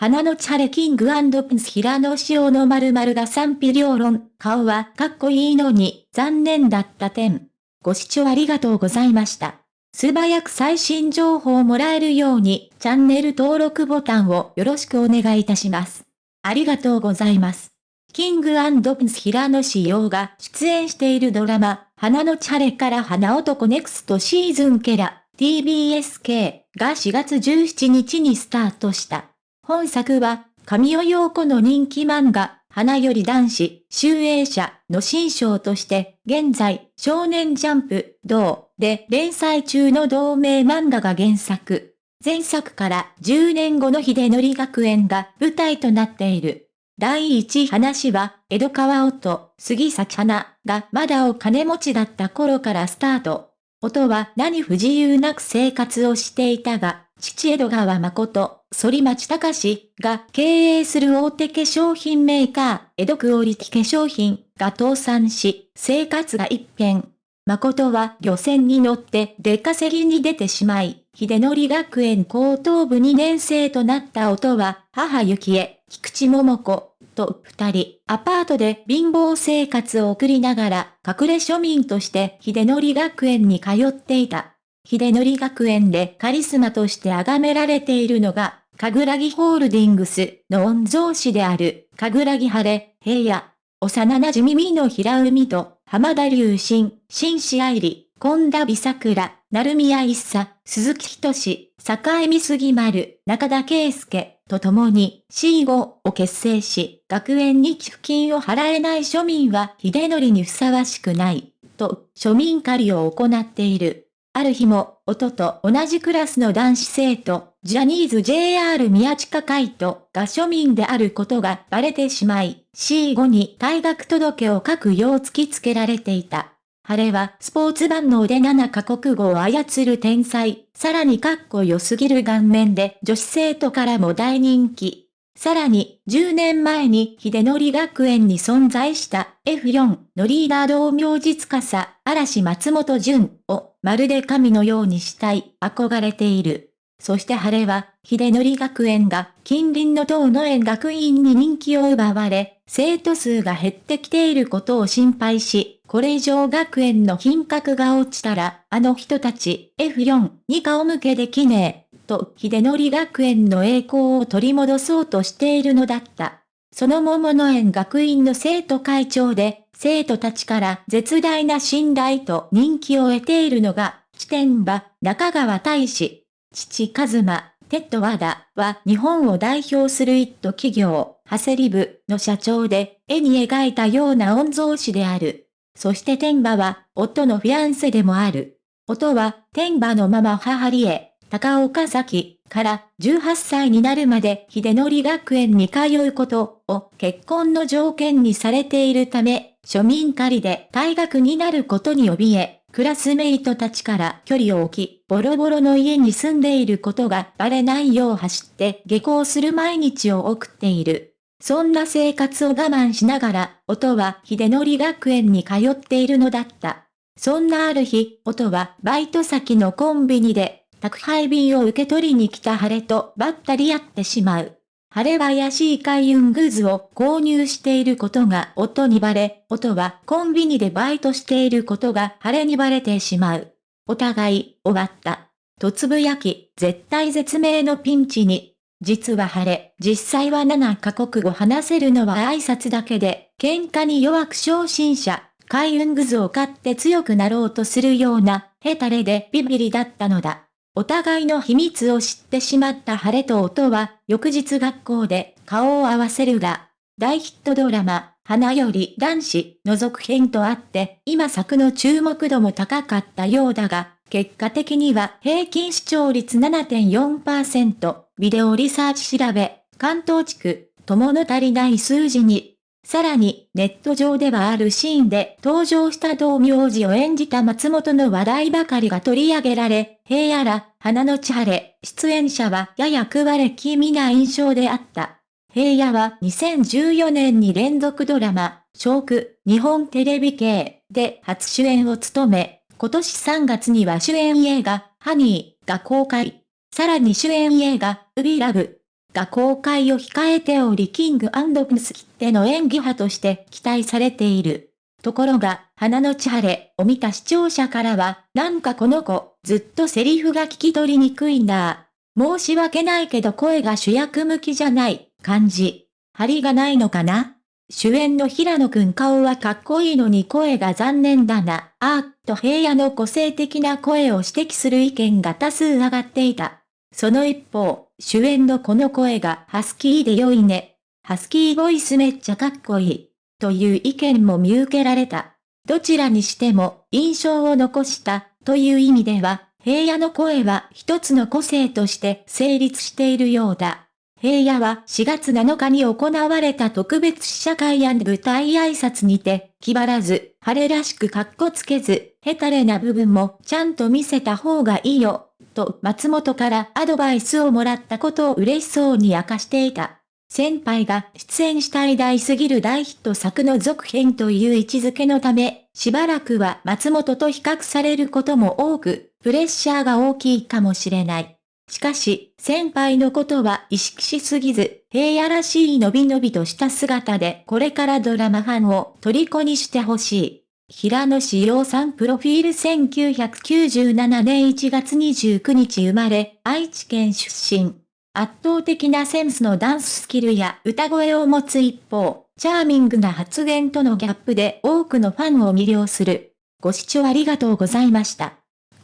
花のチャレキングプンス平野紫耀の〇〇が賛否両論、顔はかっこいいのに残念だった点。ご視聴ありがとうございました。素早く最新情報をもらえるようにチャンネル登録ボタンをよろしくお願いいたします。ありがとうございます。キングプンス平野紫耀が出演しているドラマ、花のチャレから花男ネクストシーズンケラ、TBSK が4月17日にスタートした。本作は、神尾陽子の人気漫画、花より男子、集英社の新章として、現在、少年ジャンプ、同で連載中の同名漫画が原作。前作から10年後の秀則学園が舞台となっている。第一話は、江戸川音、杉咲花がまだお金持ちだった頃からスタート。音は何不自由なく生活をしていたが、父江戸川誠、反町隆史が経営する大手化粧品メーカー、江戸クオリティ化粧品が倒産し、生活が一変。誠は漁船に乗って出稼ぎに出てしまい、秀則学園高等部2年生となった音は、母幸恵、菊池桃子と二人、アパートで貧乏生活を送りながら、隠れ庶民として秀則学園に通っていた。秀則学園でカリスマとして崇められているのが、かぐらぎホールディングスの御曹司である、かぐらぎ晴れ、平野、幼馴染みの平海と、浜田隆新、新市愛理、本田美桜、成宮一茶、鈴木仁志、坂見杉丸、中田圭介と共に C5 を結成し、学園に寄付金を払えない庶民は秀則にふさわしくない、と庶民狩りを行っている。ある日も、音と同じクラスの男子生徒、ジャニーズ JR 宮近海斗が庶民であることがバレてしまい、C5 に退学届を書くよう突きつけられていた。晴れはスポーツ万能で7カ国語を操る天才、さらにかっこよすぎる顔面で女子生徒からも大人気。さらに、10年前に秀則学園に存在した F4 のリーダー同名実家さ、嵐松本潤をまるで神のようにしたい、憧れている。そして晴れは、秀則学園が近隣の東の園学院に人気を奪われ、生徒数が減ってきていることを心配し、これ以上学園の品格が落ちたら、あの人たち F4 に顔向けできねえ。と秀則学園の栄光を取り戻そうとしているのだった。その桃の園学院の生徒会長で、生徒たちから絶大な信頼と人気を得ているのが、地点場、中川大使、父和馬、テッド和田は日本を代表する一都企業、ハセリブの社長で、絵に描いたような御曹司である。そして天馬は、夫のフィアンセでもある。夫は、天馬のまま母リエ、高岡崎から18歳になるまで秀則学園に通うことを結婚の条件にされているため、庶民狩りで退学になることに怯え、クラスメイトたちから距離を置き、ボロボロの家に住んでいることがバレないよう走って下校する毎日を送っている。そんな生活を我慢しながら、音は秀則学園に通っているのだった。そんなある日、音はバイト先のコンビニで宅配便を受け取りに来た晴れとばったり会ってしまう。晴れは怪しい開運グッズを購入していることが夫にバレ、夫はコンビニでバイトしていることが晴れにバレてしまう。お互い、終わった。とつぶやき、絶対絶命のピンチに。実は晴れ、実際は7カ国語話せるのは挨拶だけで、喧嘩に弱く昇進者、開運グズを買って強くなろうとするような、ヘタレでビビリだったのだ。お互いの秘密を知ってしまった晴れと音は、翌日学校で顔を合わせるが、大ヒットドラマ、花より男子の続編とあって、今作の注目度も高かったようだが、結果的には平均視聴率7.4%、ビデオリサーチ調べ、関東地区、ともの足りない数字に、さらに、ネット上ではあるシーンで登場した同名字を演じた松本の話題ばかりが取り上げられ、平野ら、花の千晴れ、出演者はやや食われ気味な印象であった。平野は2014年に連続ドラマ、小区、日本テレビ系で初主演を務め、今年3月には主演映画、ハニーが公開。さらに主演映画、ウビラブが公開を控えておりキングプンス切手の演技派として期待されている。ところが、花の千晴を見た視聴者からは、なんかこの子、ずっとセリフが聞き取りにくいんだ。申し訳ないけど声が主役向きじゃない、感じ。張りがないのかな主演の平野くん顔はかっこいいのに声が残念だな、あーと平野の個性的な声を指摘する意見が多数上がっていた。その一方、主演のこの声がハスキーで良いね。ハスキーボイスめっちゃかっこいい。という意見も見受けられた。どちらにしても印象を残したという意味では、平野の声は一つの個性として成立しているようだ。平野は4月7日に行われた特別試写会舞台挨拶にて、気張らず、晴れらしくかっこつけず、ヘタレな部分もちゃんと見せた方がいいよ、と松本からアドバイスをもらったことを嬉しそうに明かしていた。先輩が出演した偉大すぎる大ヒット作の続編という位置づけのため、しばらくは松本と比較されることも多く、プレッシャーが大きいかもしれない。しかし、先輩のことは意識しすぎず、平野らしいのびのびとした姿でこれからドラマファンを虜にしてほしい。平野志陽さんプロフィール1997年1月29日生まれ、愛知県出身。圧倒的なセンスのダンススキルや歌声を持つ一方、チャーミングな発言とのギャップで多くのファンを魅了する。ご視聴ありがとうございました。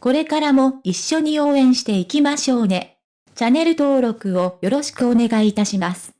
これからも一緒に応援していきましょうね。チャンネル登録をよろしくお願いいたします。